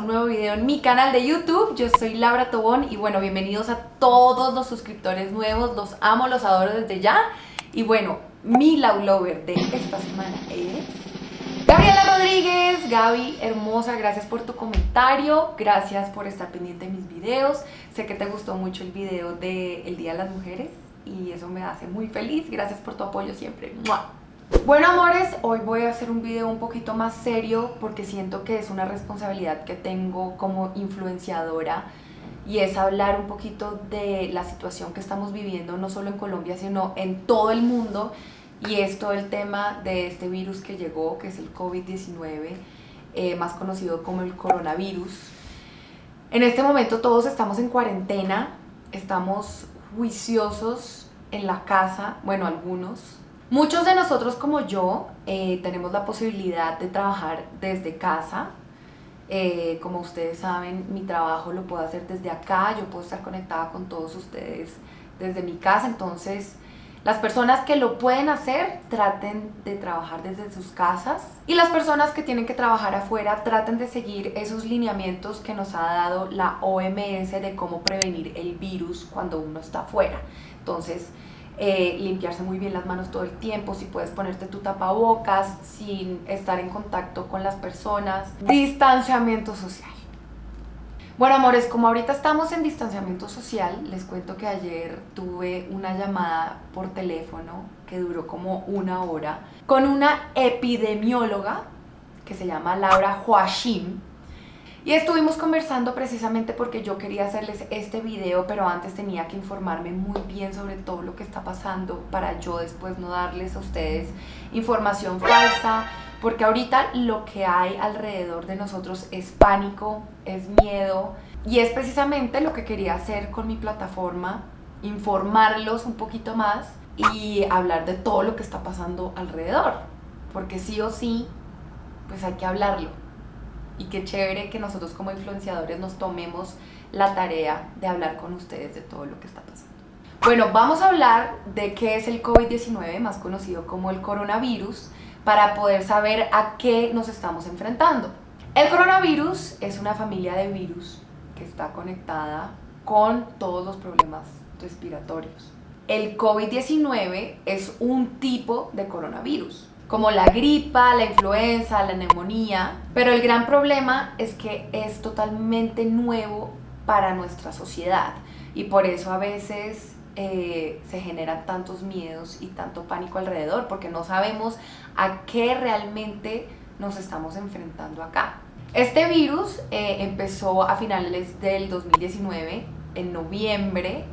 un nuevo video en mi canal de YouTube. Yo soy Laura Tobón y bueno, bienvenidos a todos los suscriptores nuevos. Los amo, los adoro desde ya. Y bueno, mi Love Lover de esta semana es... Gabriela Rodríguez, Gaby, hermosa, gracias por tu comentario, gracias por estar pendiente de mis videos. Sé que te gustó mucho el video del el Día de las Mujeres y eso me hace muy feliz. Gracias por tu apoyo siempre. Bueno amores, hoy voy a hacer un video un poquito más serio porque siento que es una responsabilidad que tengo como influenciadora y es hablar un poquito de la situación que estamos viviendo no solo en Colombia sino en todo el mundo. Y es todo el tema de este virus que llegó que es el COVID-19 eh, más conocido como el coronavirus. En este momento todos estamos en cuarentena estamos juiciosos en la casa, bueno algunos Muchos de nosotros como yo eh, tenemos la posibilidad de trabajar desde casa. Eh, como ustedes saben, mi trabajo lo puedo hacer desde acá, yo puedo estar conectada con todos ustedes desde mi casa, entonces las personas que lo pueden hacer traten de trabajar desde sus casas y las personas que tienen que trabajar afuera traten de seguir esos lineamientos que nos ha dado la OMS de cómo prevenir el virus cuando uno está afuera. Entonces, eh, limpiarse muy bien las manos todo el tiempo, si puedes ponerte tu tapabocas sin estar en contacto con las personas, distanciamiento social. Bueno amores, como ahorita estamos en distanciamiento social, les cuento que ayer tuve una llamada por teléfono que duró como una hora con una epidemióloga que se llama Laura Huashim, y estuvimos conversando precisamente porque yo quería hacerles este video, pero antes tenía que informarme muy bien sobre todo lo que está pasando para yo después no darles a ustedes información falsa, porque ahorita lo que hay alrededor de nosotros es pánico, es miedo, y es precisamente lo que quería hacer con mi plataforma, informarlos un poquito más y hablar de todo lo que está pasando alrededor, porque sí o sí, pues hay que hablarlo y qué chévere que nosotros como influenciadores nos tomemos la tarea de hablar con ustedes de todo lo que está pasando. Bueno, vamos a hablar de qué es el COVID-19, más conocido como el coronavirus, para poder saber a qué nos estamos enfrentando. El coronavirus es una familia de virus que está conectada con todos los problemas respiratorios. El COVID-19 es un tipo de coronavirus como la gripa, la influenza, la neumonía, pero el gran problema es que es totalmente nuevo para nuestra sociedad y por eso a veces eh, se generan tantos miedos y tanto pánico alrededor porque no sabemos a qué realmente nos estamos enfrentando acá. Este virus eh, empezó a finales del 2019, en noviembre,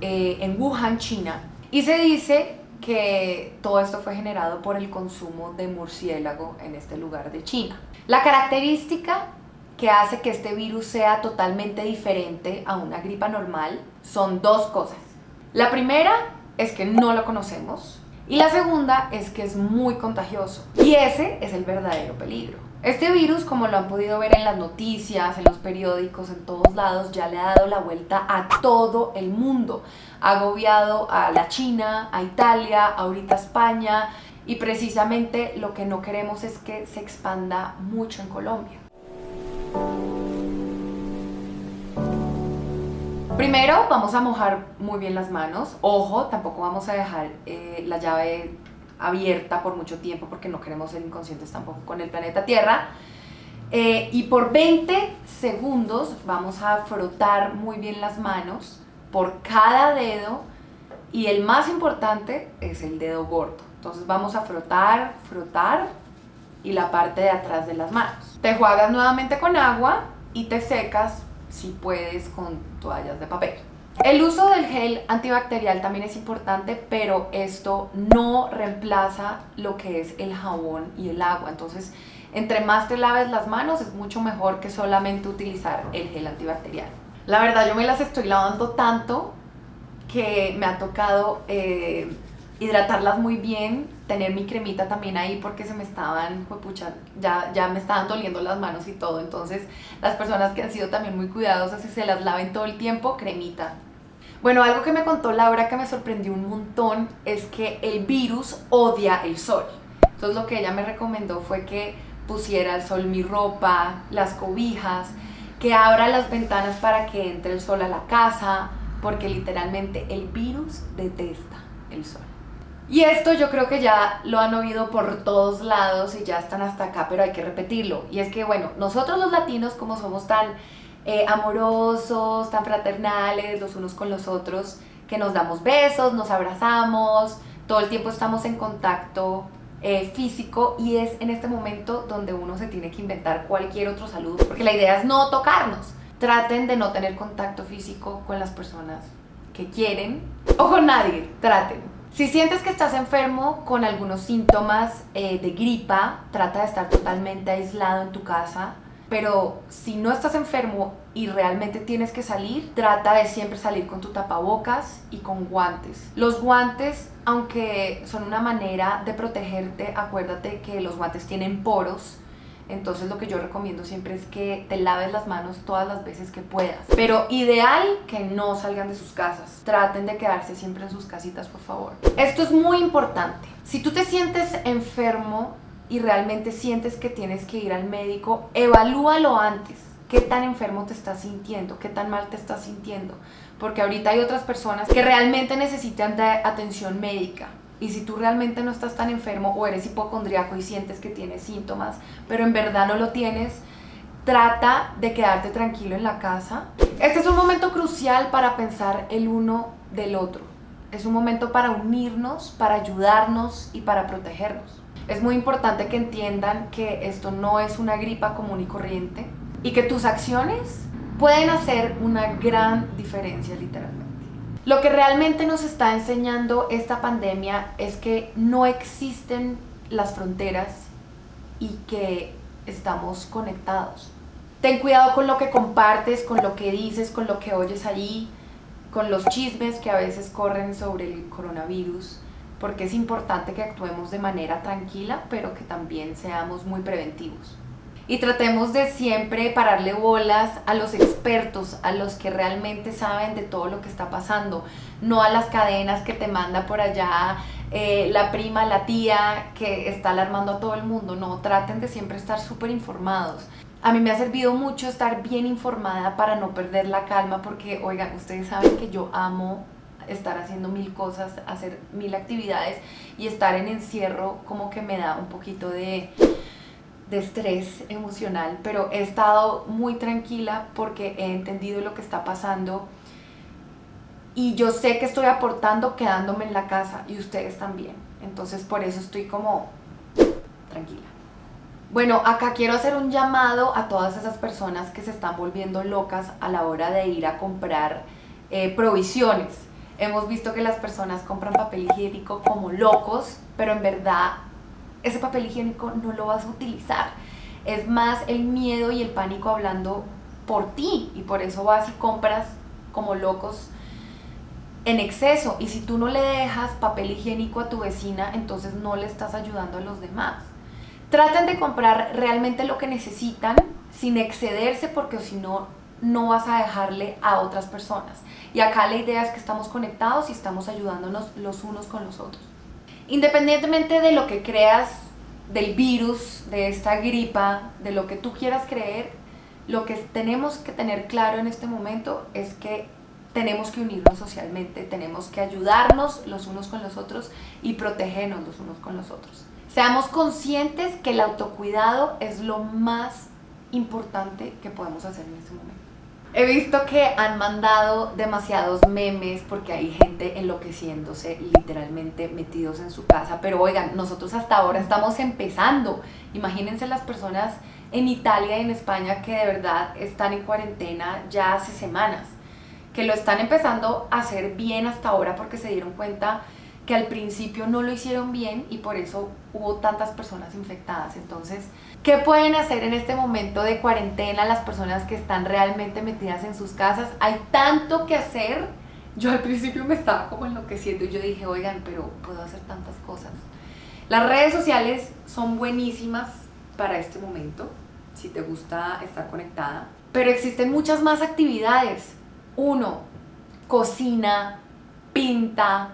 eh, en Wuhan, China, y se dice que todo esto fue generado por el consumo de murciélago en este lugar de China. La característica que hace que este virus sea totalmente diferente a una gripa normal son dos cosas. La primera es que no lo conocemos y la segunda es que es muy contagioso y ese es el verdadero peligro. Este virus, como lo han podido ver en las noticias, en los periódicos, en todos lados, ya le ha dado la vuelta a todo el mundo. Agobiado a la China, a Italia, ahorita a España y precisamente lo que no queremos es que se expanda mucho en Colombia. Primero vamos a mojar muy bien las manos, ojo, tampoco vamos a dejar eh, la llave abierta por mucho tiempo porque no queremos ser inconscientes tampoco con el planeta Tierra. Eh, y por 20 segundos vamos a frotar muy bien las manos por cada dedo y el más importante es el dedo gordo. Entonces vamos a frotar, frotar y la parte de atrás de las manos. Te juegas nuevamente con agua y te secas si puedes con toallas de papel. El uso del gel antibacterial también es importante, pero esto no reemplaza lo que es el jabón y el agua. Entonces, entre más te laves las manos, es mucho mejor que solamente utilizar el gel antibacterial. La verdad, yo me las estoy lavando tanto que me ha tocado eh, hidratarlas muy bien, tener mi cremita también ahí porque se me estaban, pucha, ya, ya me estaban doliendo las manos y todo, entonces las personas que han sido también muy cuidadosas y se las laven todo el tiempo, cremita. Bueno, algo que me contó Laura que me sorprendió un montón es que el virus odia el sol. Entonces lo que ella me recomendó fue que pusiera al sol mi ropa, las cobijas, que abra las ventanas para que entre el sol a la casa, porque literalmente el virus detesta el sol. Y esto yo creo que ya lo han oído por todos lados y ya están hasta acá, pero hay que repetirlo. Y es que, bueno, nosotros los latinos, como somos tan eh, amorosos, tan fraternales los unos con los otros, que nos damos besos, nos abrazamos, todo el tiempo estamos en contacto eh, físico y es en este momento donde uno se tiene que inventar cualquier otro saludo, porque la idea es no tocarnos. Traten de no tener contacto físico con las personas que quieren o con nadie, traten. Si sientes que estás enfermo con algunos síntomas eh, de gripa, trata de estar totalmente aislado en tu casa. Pero si no estás enfermo y realmente tienes que salir, trata de siempre salir con tu tapabocas y con guantes. Los guantes, aunque son una manera de protegerte, acuérdate que los guantes tienen poros. Entonces lo que yo recomiendo siempre es que te laves las manos todas las veces que puedas. Pero ideal que no salgan de sus casas. Traten de quedarse siempre en sus casitas, por favor. Esto es muy importante. Si tú te sientes enfermo, y realmente sientes que tienes que ir al médico, evalúalo antes. ¿Qué tan enfermo te estás sintiendo? ¿Qué tan mal te estás sintiendo? Porque ahorita hay otras personas que realmente necesitan atención médica. Y si tú realmente no estás tan enfermo o eres hipocondriaco y sientes que tienes síntomas, pero en verdad no lo tienes, trata de quedarte tranquilo en la casa. Este es un momento crucial para pensar el uno del otro. Es un momento para unirnos, para ayudarnos y para protegernos. Es muy importante que entiendan que esto no es una gripa común y corriente y que tus acciones pueden hacer una gran diferencia literalmente. Lo que realmente nos está enseñando esta pandemia es que no existen las fronteras y que estamos conectados. Ten cuidado con lo que compartes, con lo que dices, con lo que oyes allí, con los chismes que a veces corren sobre el coronavirus porque es importante que actuemos de manera tranquila, pero que también seamos muy preventivos. Y tratemos de siempre pararle bolas a los expertos, a los que realmente saben de todo lo que está pasando, no a las cadenas que te manda por allá eh, la prima, la tía, que está alarmando a todo el mundo. No, traten de siempre estar súper informados. A mí me ha servido mucho estar bien informada para no perder la calma, porque, oigan, ustedes saben que yo amo estar haciendo mil cosas, hacer mil actividades y estar en encierro como que me da un poquito de, de estrés emocional, pero he estado muy tranquila porque he entendido lo que está pasando y yo sé que estoy aportando quedándome en la casa y ustedes también. Entonces por eso estoy como tranquila. Bueno, acá quiero hacer un llamado a todas esas personas que se están volviendo locas a la hora de ir a comprar eh, provisiones. Hemos visto que las personas compran papel higiénico como locos, pero en verdad ese papel higiénico no lo vas a utilizar. Es más el miedo y el pánico hablando por ti y por eso vas y compras como locos en exceso y si tú no le dejas papel higiénico a tu vecina, entonces no le estás ayudando a los demás. Traten de comprar realmente lo que necesitan sin excederse porque si no no vas a dejarle a otras personas. Y acá la idea es que estamos conectados y estamos ayudándonos los unos con los otros. Independientemente de lo que creas del virus, de esta gripa, de lo que tú quieras creer, lo que tenemos que tener claro en este momento es que tenemos que unirnos socialmente, tenemos que ayudarnos los unos con los otros y protegernos los unos con los otros. Seamos conscientes que el autocuidado es lo más importante que podemos hacer en este momento. He visto que han mandado demasiados memes porque hay gente enloqueciéndose, literalmente metidos en su casa. Pero oigan, nosotros hasta ahora estamos empezando. Imagínense las personas en Italia y en España que de verdad están en cuarentena ya hace semanas. Que lo están empezando a hacer bien hasta ahora porque se dieron cuenta que al principio no lo hicieron bien y por eso hubo tantas personas infectadas. Entonces, ¿qué pueden hacer en este momento de cuarentena las personas que están realmente metidas en sus casas? Hay tanto que hacer. Yo al principio me estaba como enloqueciendo y yo dije, oigan, pero puedo hacer tantas cosas. Las redes sociales son buenísimas para este momento, si te gusta estar conectada. Pero existen muchas más actividades. Uno, cocina, pinta,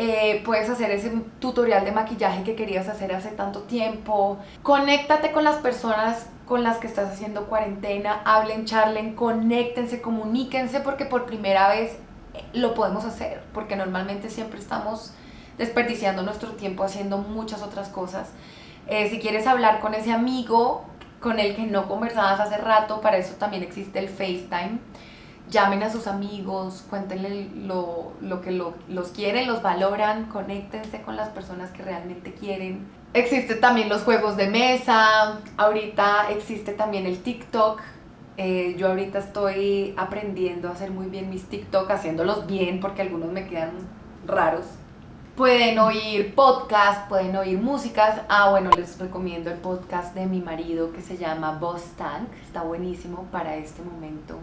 Eh, puedes hacer ese tutorial de maquillaje que querías hacer hace tanto tiempo. Conéctate con las personas con las que estás haciendo cuarentena, hablen, charlen, conéctense, comuníquense porque por primera vez eh, lo podemos hacer, porque normalmente siempre estamos desperdiciando nuestro tiempo haciendo muchas otras cosas. Eh, si quieres hablar con ese amigo con el que no conversabas hace rato, para eso también existe el FaceTime. Llamen a sus amigos, cuéntenle lo, lo que los quieren, los valoran, conéctense con las personas que realmente quieren. Existe también los juegos de mesa, ahorita existe también el TikTok. Eh, yo ahorita estoy aprendiendo a hacer muy bien mis TikTok, haciéndolos bien porque algunos me quedan raros. Pueden oír podcast, pueden oír músicas. Ah, bueno, les recomiendo el podcast de mi marido que se llama Boss Tank. Está buenísimo para este momento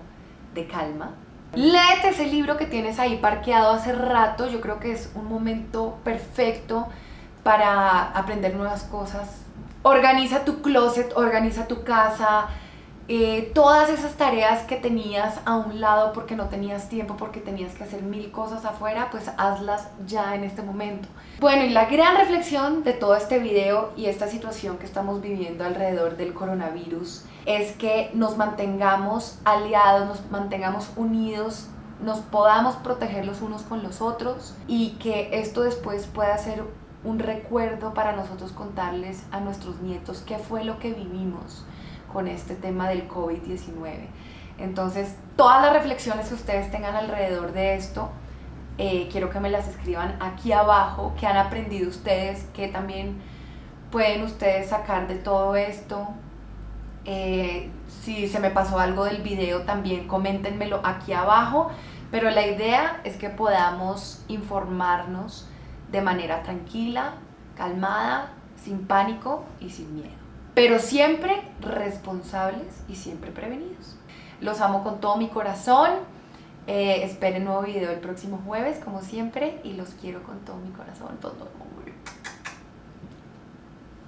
de calma. Léete ese libro que tienes ahí parqueado hace rato. Yo creo que es un momento perfecto para aprender nuevas cosas. Organiza tu closet, organiza tu casa, eh, todas esas tareas que tenías a un lado porque no tenías tiempo, porque tenías que hacer mil cosas afuera, pues hazlas ya en este momento. Bueno, y la gran reflexión de todo este video y esta situación que estamos viviendo alrededor del coronavirus es que nos mantengamos aliados, nos mantengamos unidos, nos podamos proteger los unos con los otros y que esto después pueda ser un recuerdo para nosotros contarles a nuestros nietos qué fue lo que vivimos con este tema del COVID-19. Entonces, todas las reflexiones que ustedes tengan alrededor de esto, eh, quiero que me las escriban aquí abajo, que han aprendido ustedes, que también pueden ustedes sacar de todo esto. Eh, si se me pasó algo del video, también coméntenmelo aquí abajo. Pero la idea es que podamos informarnos de manera tranquila, calmada, sin pánico y sin miedo pero siempre responsables y siempre prevenidos. Los amo con todo mi corazón. Eh, esperen nuevo video el próximo jueves, como siempre, y los quiero con todo mi corazón. Todo,